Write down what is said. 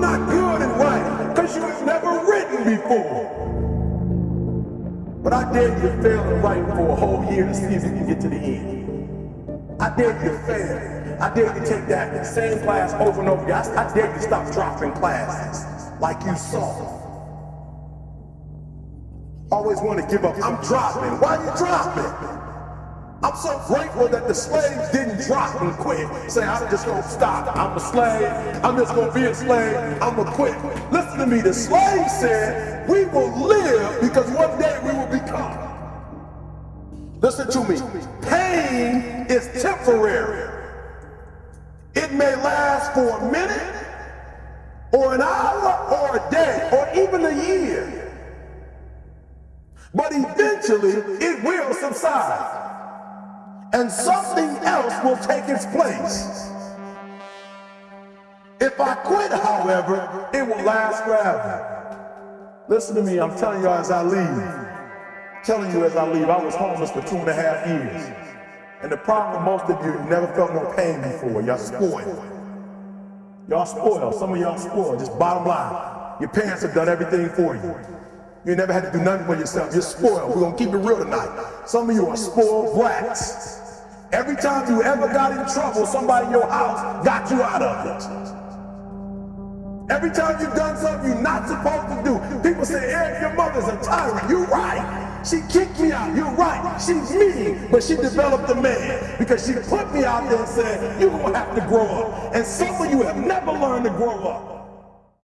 Not good at writing because you have never written before. But I dare you to fail at writing for a whole year to see if you can get to the end. I dare you to fail. I dare you to take that same class over and over again. I dare you to stop dropping classes like you saw. Always want to give up. I'm dropping. Why are you dropping? I'm so grateful that the slaves didn't drop and quit. Say, I'm just gonna stop. I'm a slave. I'm just gonna be a slave. I'm gonna quit. Listen to me. The slave said, we will live because one day we will become. Listen to me. Pain is temporary. It may last for a minute, or an hour, or a day, or even a year. But eventually, it will subside and something else will take its place. If I quit, however, it will last forever. Listen to me, I'm telling you as I leave. telling you as I leave, I was homeless for two and a half years. And the problem with most of you, you never felt no pain before. Y'all spoiled. Y'all spoiled. Some of y'all spoiled. Just bottom line. Your parents have done everything for you. You never had to do nothing for yourself. You're spoiled. We're going to keep it real tonight. Some of you are spoiled brats. Every time you ever got in trouble, somebody in your house got you out of it. Every time you've done something you're not supposed to do, people say, Eric, your mother's a tyrant. You're right. She kicked me out. You're right. She's mean, but she developed a man because she put me out there and said, you're going to have to grow up. And some of you have never learned to grow up.